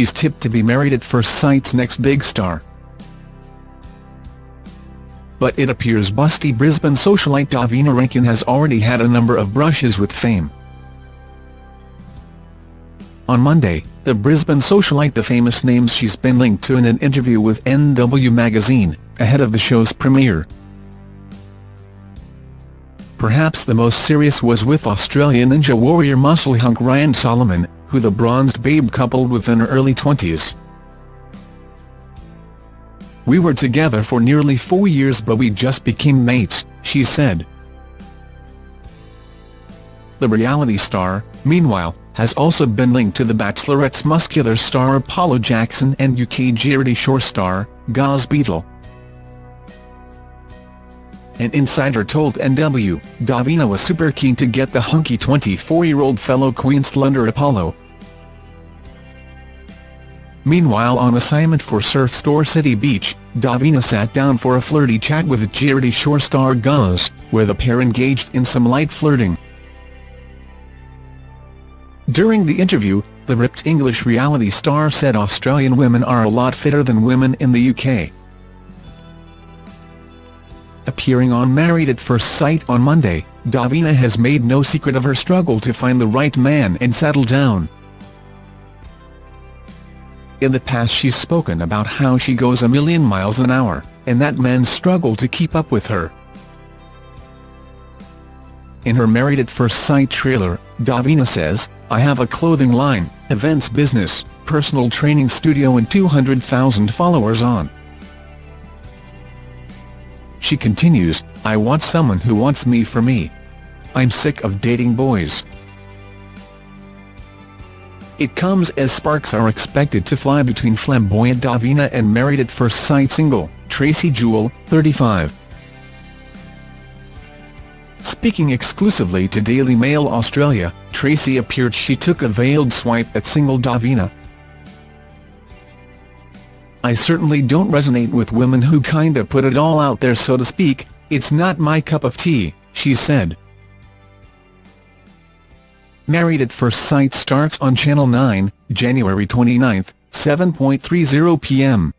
she's tipped to be Married at First Sight's next big star. But it appears busty Brisbane socialite Davina Rankin has already had a number of brushes with fame. On Monday, the Brisbane socialite the famous names she's been linked to in an interview with NW magazine, ahead of the show's premiere. Perhaps the most serious was with Australian Ninja Warrior muscle hunk Ryan Solomon, who the bronzed babe coupled with in her early 20s. We were together for nearly four years but we just became mates, she said. The reality star, meanwhile, has also been linked to The Bachelorette's muscular star Apollo Jackson and UK Geordie Shore star, Gaz Beadle. An insider told NW, Davina was super keen to get the hunky 24-year-old fellow Queenslander Apollo. Meanwhile on assignment for Surf Store City Beach, Davina sat down for a flirty chat with Geordie Shore star Gaz, where the pair engaged in some light flirting. During the interview, the ripped English reality star said Australian women are a lot fitter than women in the UK. Appearing on Married at First Sight on Monday, Davina has made no secret of her struggle to find the right man and settle down. In the past she's spoken about how she goes a million miles an hour, and that men struggle to keep up with her. In her Married at First Sight trailer, Davina says, I have a clothing line, events business, personal training studio and 200,000 followers on. She continues, I want someone who wants me for me. I'm sick of dating boys. It comes as sparks are expected to fly between flamboyant Davina and Married at First Sight single, Tracey Jewel, 35. Speaking exclusively to Daily Mail Australia, Tracey appeared she took a veiled swipe at single Davina. I certainly don't resonate with women who kinda put it all out there so to speak, it's not my cup of tea, she said. Married at First Sight starts on Channel 9, January 29, 7.30 p.m.